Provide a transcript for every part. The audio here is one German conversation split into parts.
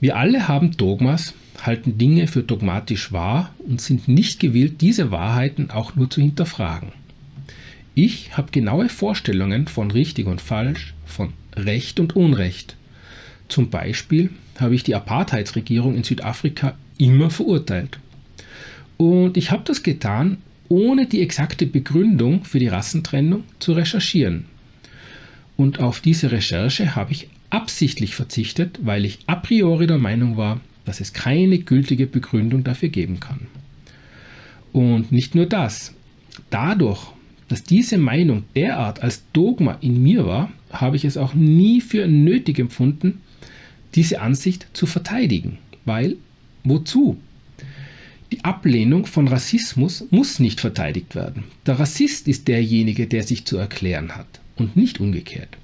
Wir alle haben Dogmas, halten Dinge für dogmatisch wahr und sind nicht gewillt, diese Wahrheiten auch nur zu hinterfragen. Ich habe genaue Vorstellungen von richtig und falsch, von Recht und Unrecht. Zum Beispiel habe ich die Apartheidsregierung in Südafrika immer verurteilt. Und ich habe das getan, ohne die exakte Begründung für die Rassentrennung zu recherchieren. Und auf diese Recherche habe ich absichtlich verzichtet, weil ich a priori der Meinung war, dass es keine gültige Begründung dafür geben kann. Und nicht nur das. Dadurch, dass diese Meinung derart als Dogma in mir war, habe ich es auch nie für nötig empfunden, diese Ansicht zu verteidigen. Weil, wozu? Die Ablehnung von Rassismus muss nicht verteidigt werden. Der Rassist ist derjenige, der sich zu erklären hat und nicht umgekehrt.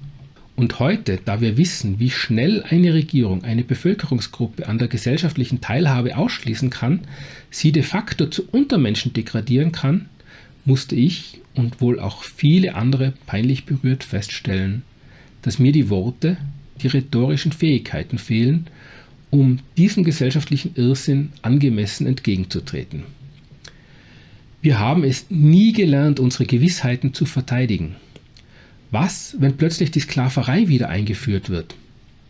Und heute, da wir wissen, wie schnell eine Regierung eine Bevölkerungsgruppe an der gesellschaftlichen Teilhabe ausschließen kann, sie de facto zu Untermenschen degradieren kann, musste ich und wohl auch viele andere peinlich berührt feststellen, dass mir die Worte, die rhetorischen Fähigkeiten fehlen, um diesem gesellschaftlichen Irrsinn angemessen entgegenzutreten. Wir haben es nie gelernt, unsere Gewissheiten zu verteidigen. Was, wenn plötzlich die Sklaverei wieder eingeführt wird?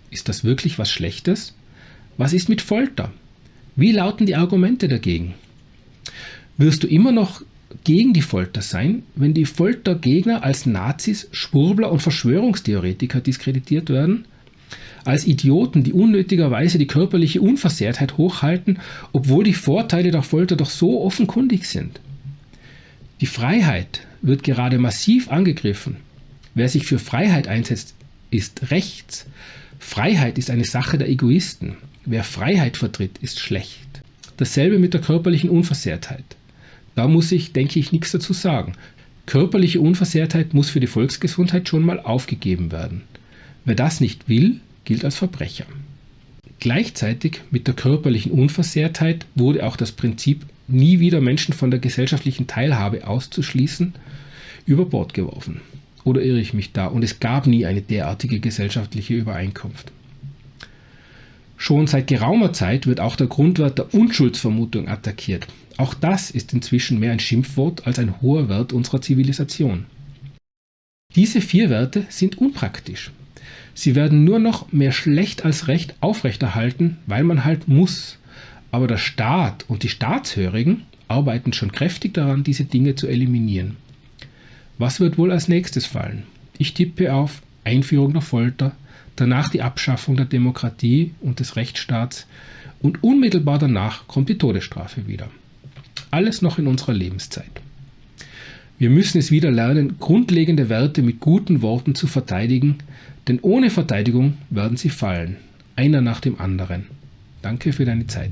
Ist das wirklich was Schlechtes? Was ist mit Folter? Wie lauten die Argumente dagegen? Wirst du immer noch gegen die Folter sein, wenn die Foltergegner als Nazis, Schwurbler und Verschwörungstheoretiker diskreditiert werden? Als Idioten, die unnötigerweise die körperliche Unversehrtheit hochhalten, obwohl die Vorteile der Folter doch so offenkundig sind? Die Freiheit wird gerade massiv angegriffen. Wer sich für Freiheit einsetzt, ist rechts. Freiheit ist eine Sache der Egoisten. Wer Freiheit vertritt, ist schlecht. Dasselbe mit der körperlichen Unversehrtheit. Da muss ich, denke ich, nichts dazu sagen. Körperliche Unversehrtheit muss für die Volksgesundheit schon mal aufgegeben werden. Wer das nicht will, gilt als Verbrecher. Gleichzeitig mit der körperlichen Unversehrtheit wurde auch das Prinzip, nie wieder Menschen von der gesellschaftlichen Teilhabe auszuschließen, über Bord geworfen. Oder irre ich mich da? Und es gab nie eine derartige gesellschaftliche Übereinkunft. Schon seit geraumer Zeit wird auch der Grundwert der Unschuldsvermutung attackiert. Auch das ist inzwischen mehr ein Schimpfwort als ein hoher Wert unserer Zivilisation. Diese vier Werte sind unpraktisch. Sie werden nur noch mehr schlecht als recht aufrechterhalten, weil man halt muss. Aber der Staat und die Staatshörigen arbeiten schon kräftig daran, diese Dinge zu eliminieren. Was wird wohl als nächstes fallen? Ich tippe auf Einführung der Folter, danach die Abschaffung der Demokratie und des Rechtsstaats und unmittelbar danach kommt die Todesstrafe wieder. Alles noch in unserer Lebenszeit. Wir müssen es wieder lernen, grundlegende Werte mit guten Worten zu verteidigen, denn ohne Verteidigung werden sie fallen, einer nach dem anderen. Danke für deine Zeit.